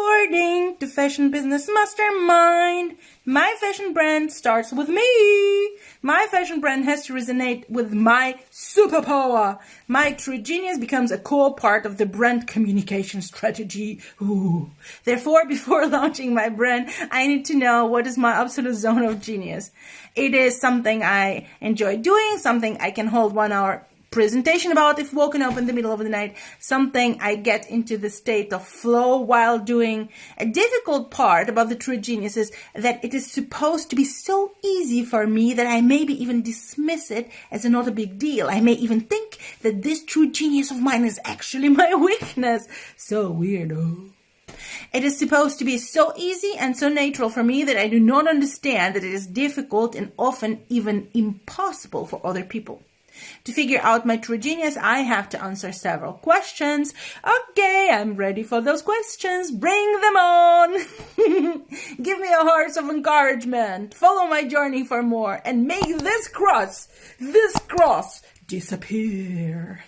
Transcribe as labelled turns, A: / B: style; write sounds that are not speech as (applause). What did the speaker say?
A: According to Fashion Business Mastermind, my fashion brand starts with me. My fashion brand has to resonate with my superpower. My true genius becomes a core part of the brand communication strategy. Ooh. Therefore, (laughs) before launching my brand, I need to know what is my absolute zone of genius. It is something I enjoy doing, something I can hold one hour presentation about if woken up in the middle of the night, something I get into the state of flow while doing. A difficult part about the true genius is that it is supposed to be so easy for me that I maybe even dismiss it as not a big deal. I may even think that this true genius of mine is actually (laughs) my weakness. So weird, oh. It is supposed to be so easy and so natural for me that I do not understand that it is difficult and often even impossible for other people. To figure out my true genius, I have to answer several questions. Okay, I'm ready for those questions. Bring them on! (laughs) Give me a heart of encouragement. Follow my journey for more and make this cross, this cross disappear.